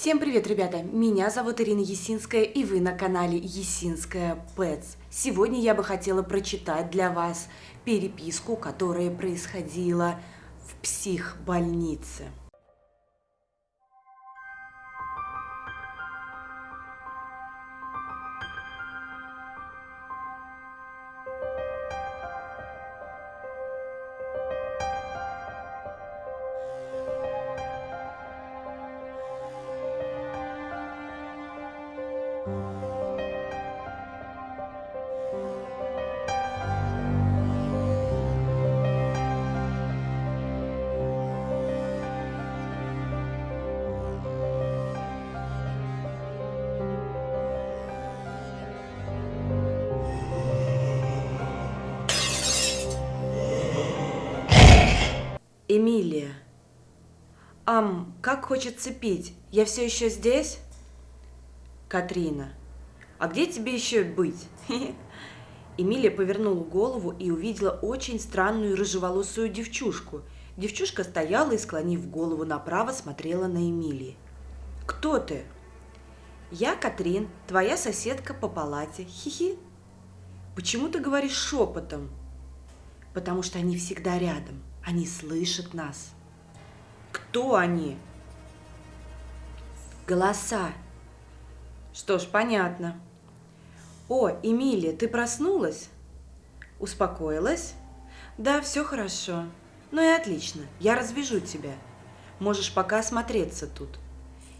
Всем привет, ребята! Меня зовут Ирина Есинская, и вы на канале Есинская Pets. Сегодня я бы хотела прочитать для вас переписку, которая происходила в психбольнице. Эмилия. Ам, как хочется пить. Я все еще здесь? Катрина. А где тебе еще быть? Эмилия повернула голову и увидела очень странную рыжеволосую девчушку. Девчушка стояла и, склонив голову направо, смотрела на Эмилии. «Кто ты?» «Я Катрин, твоя соседка по палате. Хи-хи». «Почему ты говоришь шепотом?» «Потому что они всегда рядом. Они слышат нас. Кто они? Голоса. Что ж, понятно. О, Эмилия, ты проснулась? Успокоилась? Да, все хорошо. Ну и отлично, я развяжу тебя. Можешь пока осмотреться тут.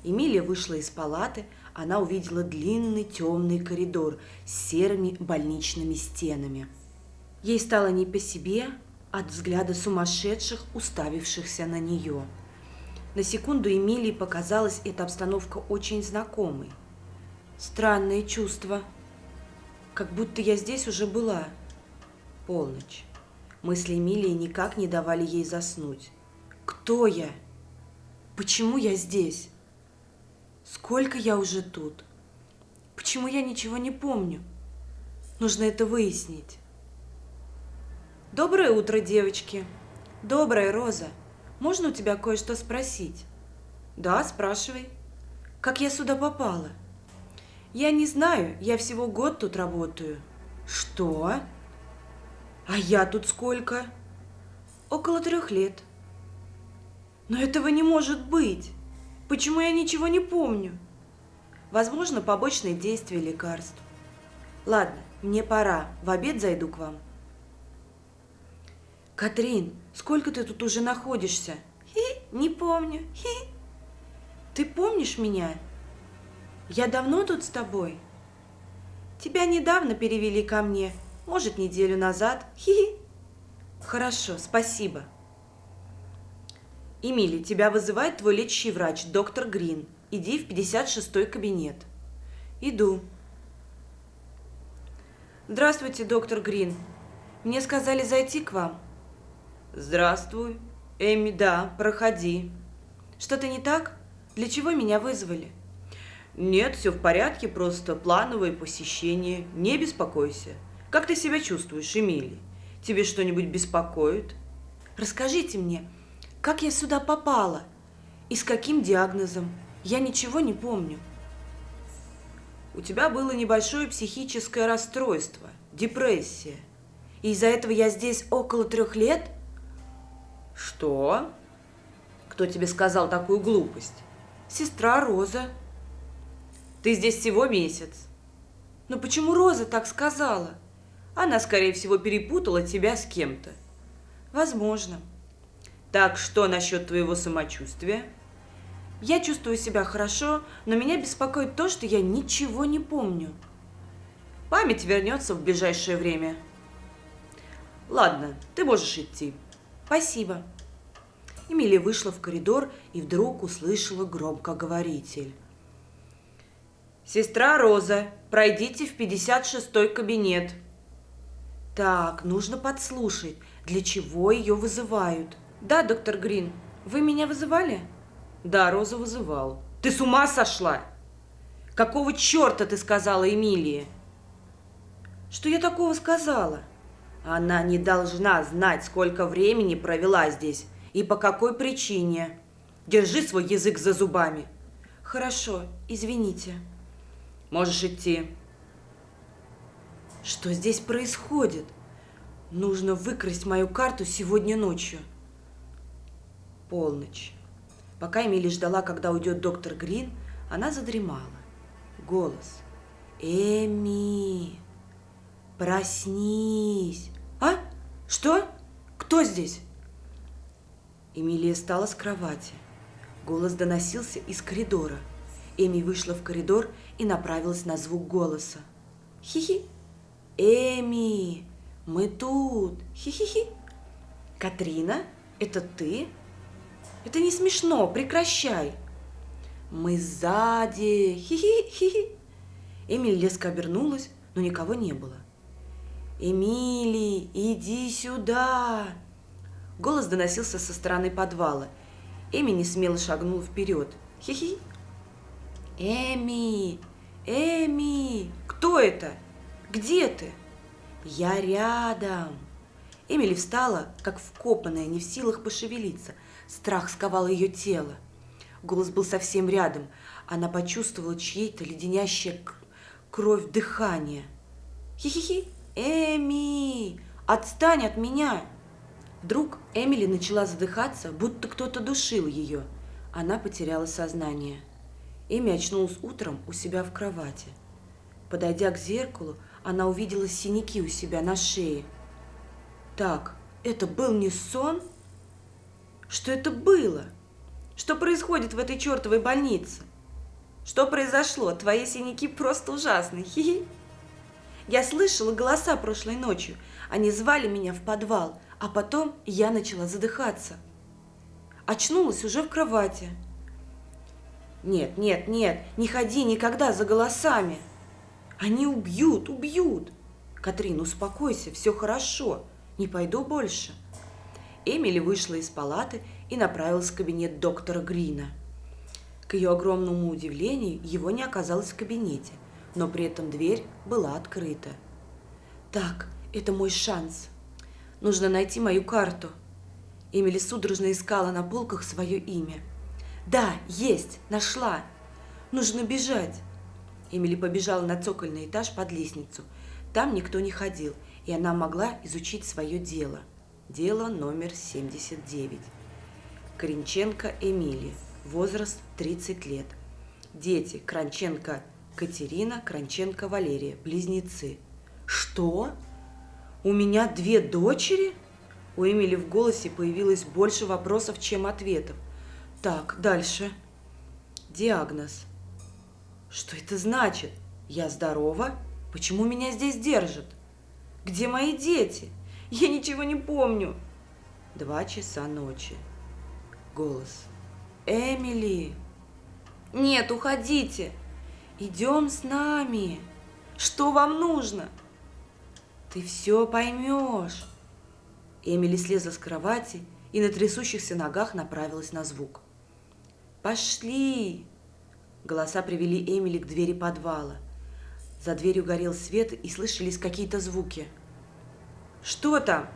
Эмилия вышла из палаты, она увидела длинный темный коридор с серыми больничными стенами. Ей стало не по себе, от взгляда сумасшедших, уставившихся на нее. На секунду Эмилии показалась эта обстановка очень знакомой. Странное чувство. Как будто я здесь уже была. Полночь. Мысли Эмилии никак не давали ей заснуть. Кто я? Почему я здесь? Сколько я уже тут? Почему я ничего не помню? Нужно это выяснить. Доброе утро, девочки. Доброе, Роза. Можно у тебя кое-что спросить? Да, спрашивай. Как я сюда попала? Я не знаю, я всего год тут работаю. Что? А я тут сколько? Около трех лет. Но этого не может быть. Почему я ничего не помню? Возможно, побочные действия лекарств. Ладно, мне пора. В обед зайду к вам. Катрин, сколько ты тут уже находишься? Хи, не помню. Хи. Ты помнишь меня? Я давно тут с тобой? Тебя недавно перевели ко мне, может, неделю назад. Хи. Хорошо, спасибо. Эмили, тебя вызывает твой лечащий врач, доктор Грин. Иди в 56-й кабинет. Иду. Здравствуйте, доктор Грин. Мне сказали зайти к вам. Здравствуй. Эми, да, проходи. Что-то не так? Для чего меня вызвали? Нет, все в порядке, просто плановое посещение. Не беспокойся. Как ты себя чувствуешь, Эмили? Тебе что-нибудь беспокоит? Расскажите мне, как я сюда попала? И с каким диагнозом? Я ничего не помню. У тебя было небольшое психическое расстройство, депрессия. И из-за этого я здесь около трех лет – что? Кто тебе сказал такую глупость? Сестра Роза. Ты здесь всего месяц. Но почему Роза так сказала? Она, скорее всего, перепутала тебя с кем-то. Возможно. Так что насчет твоего самочувствия? Я чувствую себя хорошо, но меня беспокоит то, что я ничего не помню. Память вернется в ближайшее время. Ладно, ты можешь идти. Спасибо. Эмилия вышла в коридор и вдруг услышала громкоговоритель. «Сестра Роза, пройдите в 56-й кабинет». «Так, нужно подслушать, для чего ее вызывают». «Да, доктор Грин, вы меня вызывали?» «Да, Роза вызывал». «Ты с ума сошла? Какого черта ты сказала Эмилии?» «Что я такого сказала?» Она не должна знать, сколько времени провела здесь и по какой причине. Держи свой язык за зубами. Хорошо, извините. Можешь идти. Что здесь происходит? Нужно выкрасть мою карту сегодня ночью. Полночь. Пока Эмили ждала, когда уйдет доктор Грин, она задремала. Голос. Эми, проснись. А? Что? Кто здесь? Эмилия встала с кровати. Голос доносился из коридора. Эми вышла в коридор и направилась на звук голоса. Хи-хи. Эми, мы тут. Хи-хи-хи. Катрина, это ты? Это не смешно, прекращай. Мы сзади. Хи-хи-хи. Эмили резко обернулась, но никого не было. «Эмили, иди сюда!» Голос доносился со стороны подвала. Эми не смело шагнула вперед. Хи-хи. «Эми! Эми! Кто это? Где ты?» «Я рядом!» Эмили встала, как вкопанная, не в силах пошевелиться. Страх сковал ее тело. Голос был совсем рядом. Она почувствовала чьей-то леденящее кровь дыхание. «Хи-хи-хи! Эми! Отстань от меня!» Вдруг Эмили начала задыхаться, будто кто-то душил ее. Она потеряла сознание. Эми очнулась утром у себя в кровати. Подойдя к зеркалу, она увидела синяки у себя на шее. Так, это был не сон? Что это было? Что происходит в этой чертовой больнице? Что произошло? Твои синяки просто ужасны. Хи -хи. Я слышала голоса прошлой ночью. Они звали меня в подвал, а потом я начала задыхаться. Очнулась уже в кровати. Нет, нет, нет, не ходи никогда за голосами. Они убьют, убьют. Катрин, успокойся, все хорошо. Не пойду больше. Эмили вышла из палаты и направилась в кабинет доктора Грина. К ее огромному удивлению, его не оказалось в кабинете, но при этом дверь была открыта. Так, это мой шанс. Нужно найти мою карту. Эмили судорожно искала на полках свое имя. Да, есть, нашла. Нужно бежать. Эмили побежала на цокольный этаж под лестницу. Там никто не ходил, и она могла изучить свое дело. Дело номер 79. Коренченко Эмилия возраст 30 лет. Дети Кранченко Катерина, Кранченко Валерия, близнецы. Что? У меня две дочери? У Эмили в голосе появилось больше вопросов, чем ответов. Так, дальше. Диагноз. Что это значит? Я здорова? Почему меня здесь держат? Где мои дети? Я ничего не помню. Два часа ночи. Голос. Эмили! Нет, уходите! Идем с нами! Что вам нужно? Ты все поймешь. Эмили слезла с кровати и на трясущихся ногах направилась на звук. «Пошли!» Голоса привели Эмили к двери подвала. За дверью горел свет и слышались какие-то звуки. «Что там?»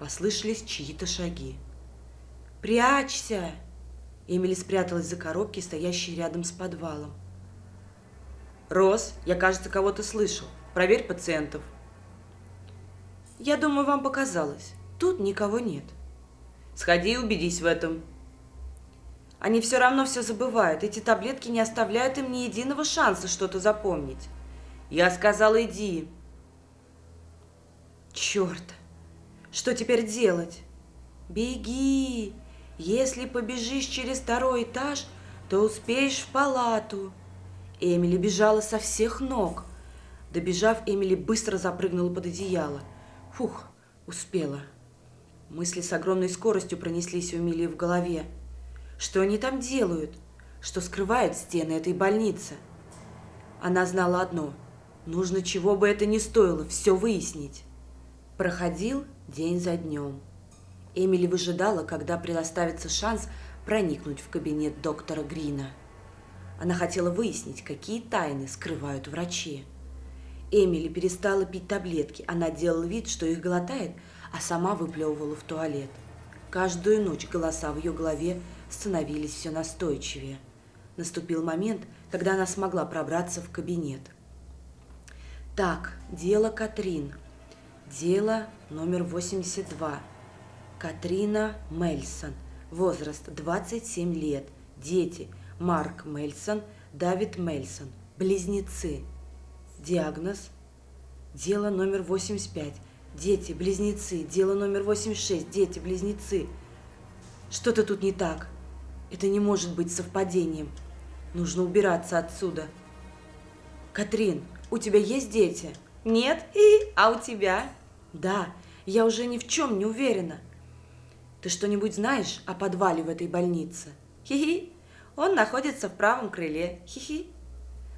Послышались чьи-то шаги. «Прячься!» Эмили спряталась за коробки, стоящие рядом с подвалом. «Рос, я, кажется, кого-то слышал. Проверь пациентов». «Я думаю, вам показалось. Тут никого нет». «Сходи и убедись в этом». Они все равно все забывают. Эти таблетки не оставляют им ни единого шанса что-то запомнить. Я сказала, иди. Черт! Что теперь делать? Беги! Если побежишь через второй этаж, то успеешь в палату. Эмили бежала со всех ног. Добежав, Эмили быстро запрыгнула под одеяло. Фух, успела. Мысли с огромной скоростью пронеслись у Эмили в голове. Что они там делают? Что скрывают стены этой больницы? Она знала одно. Нужно, чего бы это ни стоило, все выяснить. Проходил день за днем. Эмили выжидала, когда предоставится шанс проникнуть в кабинет доктора Грина. Она хотела выяснить, какие тайны скрывают врачи. Эмили перестала пить таблетки. Она делала вид, что их глотает, а сама выплевывала в туалет. Каждую ночь голоса в ее голове становились все настойчивее. Наступил момент, когда она смогла пробраться в кабинет. Так, дело Катрин. Дело номер 82. Катрина Мельсон. Возраст 27 лет. Дети. Марк Мельсон, Давид Мельсон. Близнецы. Диагноз. Дело номер 85. Дети, близнецы. Дело номер 86. Дети, близнецы. Что-то тут не так. Это не может быть совпадением. Нужно убираться отсюда. Катрин, у тебя есть дети? Нет? И, а у тебя? Да, я уже ни в чем не уверена. Ты что-нибудь знаешь о подвале в этой больнице? Хи-хи. Он находится в правом крыле. Хи-хи.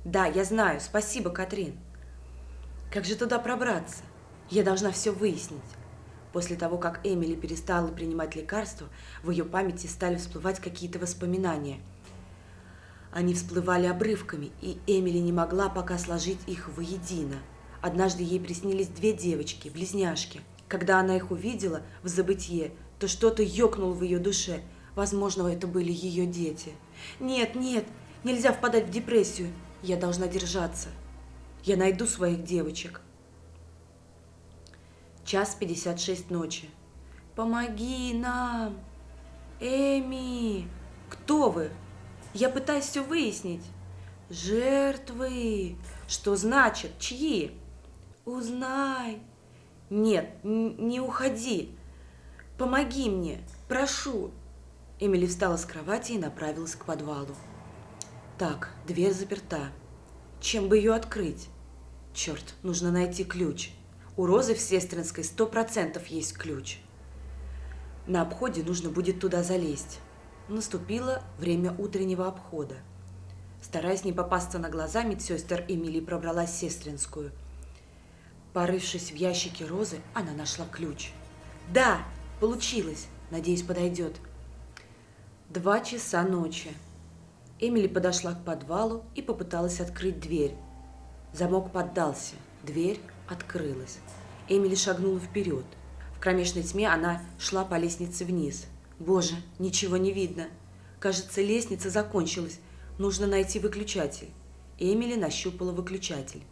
Да, я знаю. Спасибо, Катрин. Как же туда пробраться? Я должна все выяснить. После того, как Эмили перестала принимать лекарства, в ее памяти стали всплывать какие-то воспоминания. Они всплывали обрывками, и Эмили не могла пока сложить их воедино. Однажды ей приснились две девочки, близняшки. Когда она их увидела в забытье, то что-то ёкнуло в ее душе. Возможно, это были ее дети. Нет, нет, нельзя впадать в депрессию. Я должна держаться. Я найду своих девочек. Час пятьдесят шесть ночи. Помоги нам! Эми! Кто вы? Я пытаюсь все выяснить. Жертвы! Что значит? Чьи? Узнай! Нет, не уходи! Помоги мне! Прошу! Эмили встала с кровати и направилась к подвалу. Так, дверь заперта. Чем бы ее открыть? Черт, нужно найти ключ. У Розы в Сестринской сто процентов есть ключ. На обходе нужно будет туда залезть. Наступило время утреннего обхода. Стараясь не попасться на глаза, медсестер Эмили пробралась в Сестринскую. Порывшись в ящике Розы, она нашла ключ. «Да, получилось! Надеюсь, подойдет». Два часа ночи. Эмили подошла к подвалу и попыталась открыть дверь. Замок поддался, дверь открылась. Эмили шагнула вперед. В кромешной тьме она шла по лестнице вниз. Боже, ничего не видно. Кажется, лестница закончилась. Нужно найти выключатель. Эмили нащупала выключатель.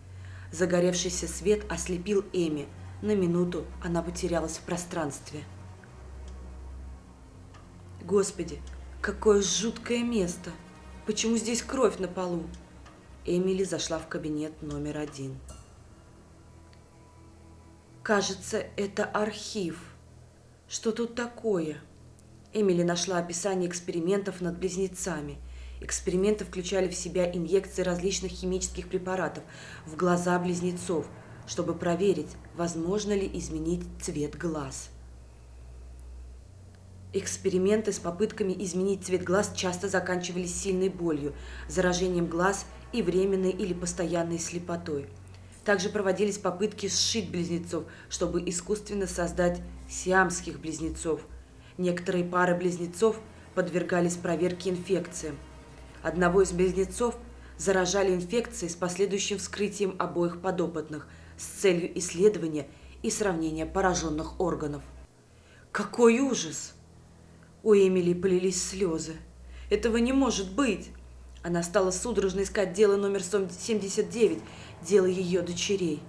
Загоревшийся свет ослепил Эми. На минуту она потерялась в пространстве. Господи, какое жуткое место! Почему здесь кровь на полу? Эмили зашла в кабинет номер один. Кажется, это архив. Что тут такое? Эмили нашла описание экспериментов над близнецами. Эксперименты включали в себя инъекции различных химических препаратов в глаза близнецов, чтобы проверить, возможно ли изменить цвет глаз. Эксперименты с попытками изменить цвет глаз часто заканчивались сильной болью, заражением глаз и временной или постоянной слепотой – также проводились попытки сшить близнецов, чтобы искусственно создать сиамских близнецов. Некоторые пары близнецов подвергались проверке инфекциям. Одного из близнецов заражали инфекцией с последующим вскрытием обоих подопытных с целью исследования и сравнения пораженных органов. Какой ужас! У Эмили полились слезы. Этого не может быть! Она стала судорожно искать дело номер 79 дело ее дочерей.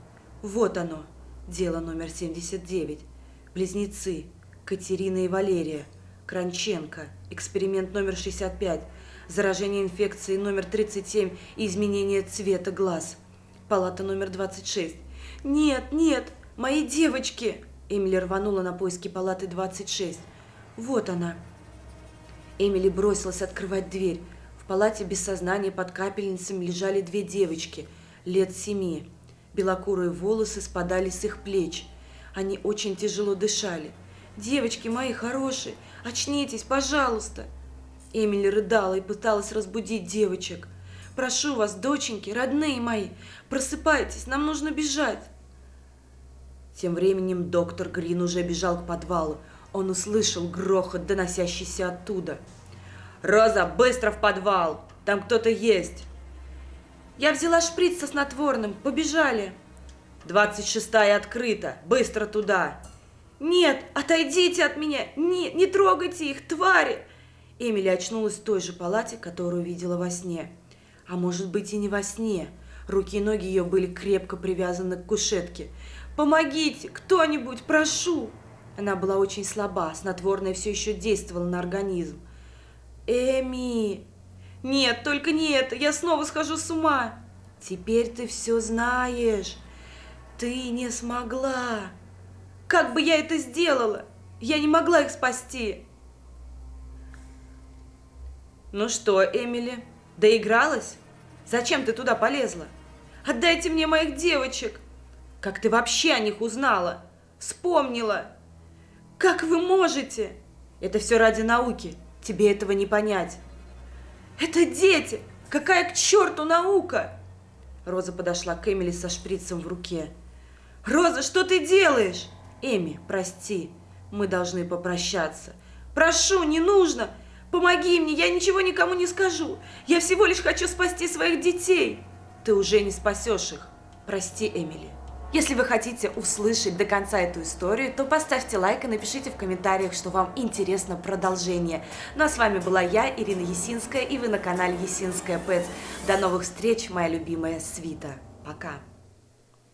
Вот оно, дело номер 79. Близнецы Катерина и Валерия. Кранченко. Эксперимент номер 65. Заражение инфекцией номер 37 и изменение цвета глаз. Палата номер 26. Нет, нет, мои девочки! Эмили рванула на поиски палаты 26. Вот она. Эмили бросилась открывать дверь. В палате без сознания под капельницами лежали две девочки – лет семи. Белокурые волосы спадали с их плеч. Они очень тяжело дышали. «Девочки мои хорошие, очнитесь, пожалуйста!» Эмили рыдала и пыталась разбудить девочек. «Прошу вас, доченьки, родные мои, просыпайтесь, нам нужно бежать!» Тем временем доктор Грин уже бежал к подвалу. Он услышал грохот, доносящийся оттуда. «Роза, быстро в подвал! Там кто-то есть!» Я взяла шприц со снотворным. Побежали. Двадцать шестая открыта. Быстро туда. Нет, отойдите от меня. Не, не трогайте их, твари. Эмили очнулась в той же палате, которую видела во сне. А может быть и не во сне. Руки и ноги ее были крепко привязаны к кушетке. «Помогите! Кто-нибудь! Прошу!» Она была очень слаба, снотворное все еще действовало на организм. «Эми!» «Нет, только не это! Я снова схожу с ума!» «Теперь ты все знаешь! Ты не смогла!» «Как бы я это сделала? Я не могла их спасти!» «Ну что, Эмили, доигралась? Зачем ты туда полезла? Отдайте мне моих девочек!» «Как ты вообще о них узнала? Вспомнила!» «Как вы можете?» «Это все ради науки. Тебе этого не понять». «Это дети! Какая к черту наука!» Роза подошла к Эмили со шприцем в руке. «Роза, что ты делаешь?» «Эми, прости, мы должны попрощаться». «Прошу, не нужно! Помоги мне, я ничего никому не скажу. Я всего лишь хочу спасти своих детей. Ты уже не спасешь их. Прости, Эмили. Если вы хотите услышать до конца эту историю, то поставьте лайк и напишите в комментариях, что вам интересно продолжение. Ну а с вами была я, Ирина Есинская, и вы на канале Есинская Пэтс. До новых встреч, моя любимая Свита. Пока.